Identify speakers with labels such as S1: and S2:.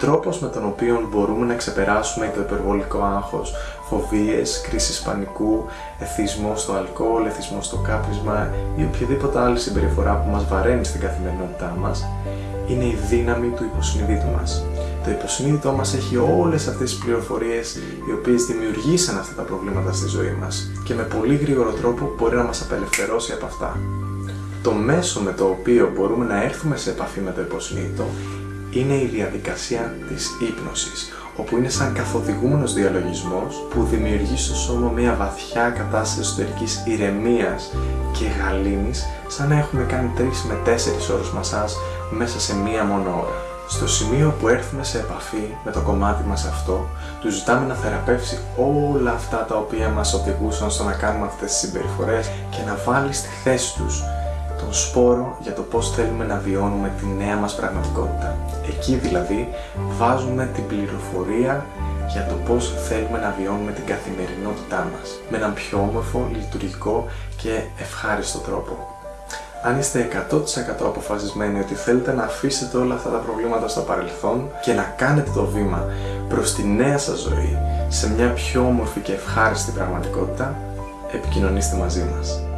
S1: τρόπος με τον οποίο μπορούμε να ξεπεράσουμε το υπερβολικό άγχος, φοβίες, κρίσεις πανικού, εθισμός στο αλκοόλ, εθισμός στο κάπνισμα ή οποιαδήποτε άλλη συμπεριφορά που μας βαραίνει στην καθημερινότητά μας, είναι η δύναμη του υποσυνείδητου μας. Το υποσυνείδητό μας έχει όλες αυτές τις πληροφορίες οι οποίες δημιουργήσαν αυτά τα προβλήματα στη ζωή μας και με πολύ γρήγορο τρόπο μπορεί να μας απελευθερώσει από αυτά. Το μέσο με το οποίο μπορούμε να έρθουμε σε επαφή με το υποσυνείδητο είναι η διαδικασία της ύπνωσης, όπου είναι σαν καθοδηγούμενος διαλογισμός που δημιουργεί στο σώμα μια βαθιά κατάσταση εσωτερικής ηρεμίας και γαλήνης, σαν να έχουμε κάνει 3 με 4 ώρες μασάζ μέσα σε μία μόνο ώρα. Στο σημείο που έρθουμε σε επαφή με το κομμάτι μας αυτό, του ζητάμε να θεραπεύσει όλα αυτά τα οποία μας οδηγούσαν στο να κάνουμε αυτές τις συμπεριφορές και να βάλει στη θέση τους τον σπόρο για το πώς θέλουμε να βιώνουμε τη νέα μας πραγματικότητα. Εκεί δηλαδή βάζουμε την πληροφορία για το πώς θέλουμε να βιώνουμε την καθημερινότητά μας με έναν πιο όμορφο, λειτουργικό και ευχάριστο τρόπο. Αν είστε 100% αποφασισμένοι ότι θέλετε να αφήσετε όλα αυτά τα προβλήματα στο παρελθόν και να κάνετε το βήμα προς τη νέα σας ζωή σε μια πιο όμορφη και ευχάριστη πραγματικότητα, επικοινωνήστε μαζί μας.